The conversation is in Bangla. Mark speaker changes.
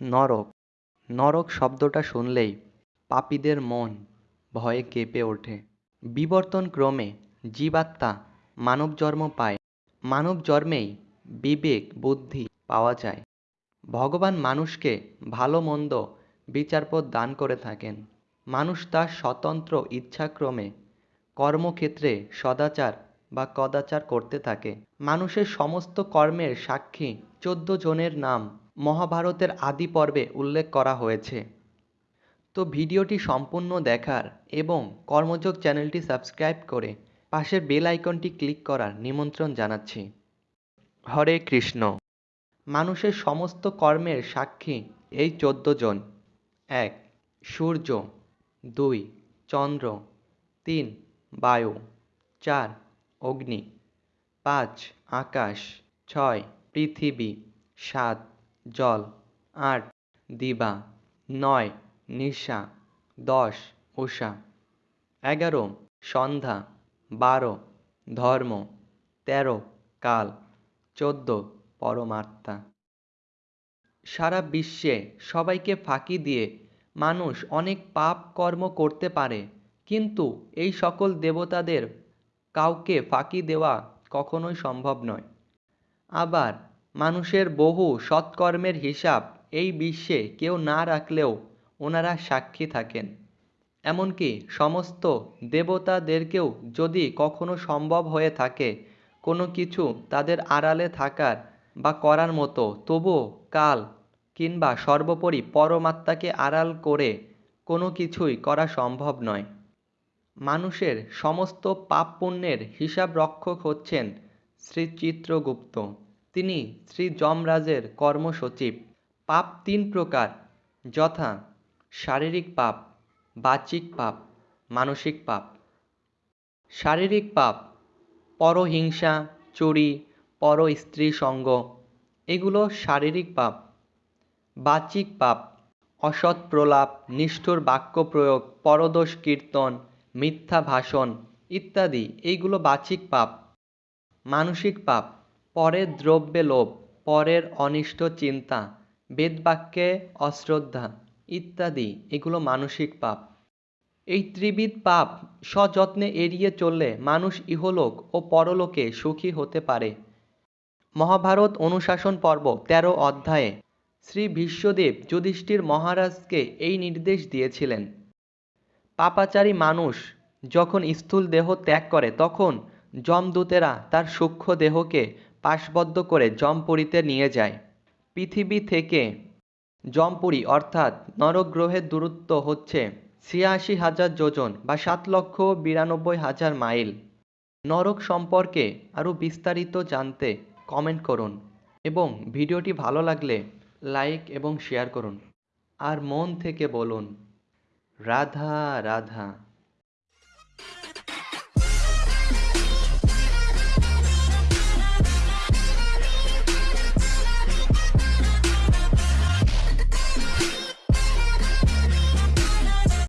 Speaker 1: নরক। নরক শব্দটা শুনলেই পাপীদের মন ভয়ে কেঁপে ওঠে। বিবর্তন ক্রমে জীবাত্মা মানব জন্ম পায়। মানব জন্মেই বিবেক, বুদ্ধি পাওয়া যায়। ভগবান মানুষকে ভালো মন্দ বিচারপথ দান করে থাকেন। মানুষ তার স্বতন্ত্র ইচ্ছাক্রমে কর্মক্ষেত্রে সদাচার বা কদাচার করতে থাকে। মানুষের সমস্ত কর্মের সাক্ষী চোদ্দ জনের নাম মহাভারতের আদি পর্বে উল্লেখ করা হয়েছে। তো ভিডিওটি সম্পূর্ণ দেখার এবং কর্মযোগ চ্যানেলটি সাবস্ক্রাইব করে পাশের বেল আইকনটি ক্লিক করার নিমন্ত্রণ জানাচ্ছি। হরে কৃষ্ণ। মানুষের সমস্ত কর্মের সাক্ষী এই চোদ্দ জন। এক, সূর্য। দুই, চন্দ্র। তিন, বায়ু। চার, অগ্নি। পাঁচ, আকাশ। ছয়, পৃথিবী। সাত জল, আট, দিবা, নয়, নিশা, দশ, উষা। এগারো, সন্ধ্যা, বারো, ধর্ম, তেরো, কাল, চোদ্দ, পরমাত্মা। সারা বিশ্বে সবাইকে ফাঁকি দিয়ে মানুষ অনেক পাপ কর্ম করতে পারে, কিন্তু এই সকল দেবতাদের কাউকে ফাঁকি দেওয়া কখনোই সম্ভব নয়। আবার মানুষের বহু সৎকর্মের হিসাব এই বিশ্বে কেউ না রাখলেও ওনারা সাক্ষী থাকেন। এমনকি সমস্ত দেবতাদেরকেও যদি কখনো সম্ভব হয়ে থাকে, কোনো কিছু তাদের আড়ালে থাকার বা করার মতো, তবুও কাল কিংবা সর্বোপরি পরমাত্মাকে আড়াল করে কোনো কিছুই করা সম্ভব নয়। মানুষের সমস্ত পাপ পুণ্যের হিসাব রক্ষক হচ্ছেন শ্রী চিত্রগুপ্ত তিনি শ্রী যমরাজের কর্মসচিব। পাপ তিন প্রকার, যথা শারীরিক পাপ বাচিক পাপ, মানসিক পাপ। শারীরিক পাপ, পরহিংসা, চুরি পর স্ত্রী সঙ্গ, এগুলো শারীরিক পাপ। বাচিক পাপ, অসৎ প্রলাপ, নিষ্ঠুর বাক্য প্রয়োগ, পরদোষ কীর্তন, মিথ্যা ভাষণ ইত্যাদি এইগুলো বাচিক পাপ। মানসিক পাপ পরের দ্রব্যে লোভ, পরের অনিষ্ট চিন্তা, বেদবাক্যে অশ্রদ্ধা ইত্যাদি, এগুলো মানসিক পাপ। এই ত্রিবিধ পাপ সযত্নে এড়িয়ে চললে মানুষ ইহলোক ও পরলোকে সুখী হতে পারে। মহাভারত অনুশাসন পর্ব তেরো অধ্যায়ে শ্রী বিশ্বদেব যুধিষ্ঠির মহারাজকে এই নির্দেশ দিয়েছিলেন। পাপাচারী মানুষ যখন স্থূল দেহ ত্যাগ করে, তখন যমদূতেরা তার সূক্ষ্ম দেহকে পাশবদ্ধ করে জমপুরীতে নিয়ে যায়। পৃথিবী থেকে জমপুরি অর্থাৎ নরগ্রহের দূরত্ব হচ্ছে ছিয়াশি হাজার যোজন বা সাত লক্ষ বিরানব্বই হাজার মাইল। নরক সম্পর্কে আরও বিস্তারিত জানতে কমেন্ট করুন এবং ভিডিওটি ভালো লাগলে লাইক এবং শেয়ার করুন। আর মন থেকে বলুন, রাধা রাধা।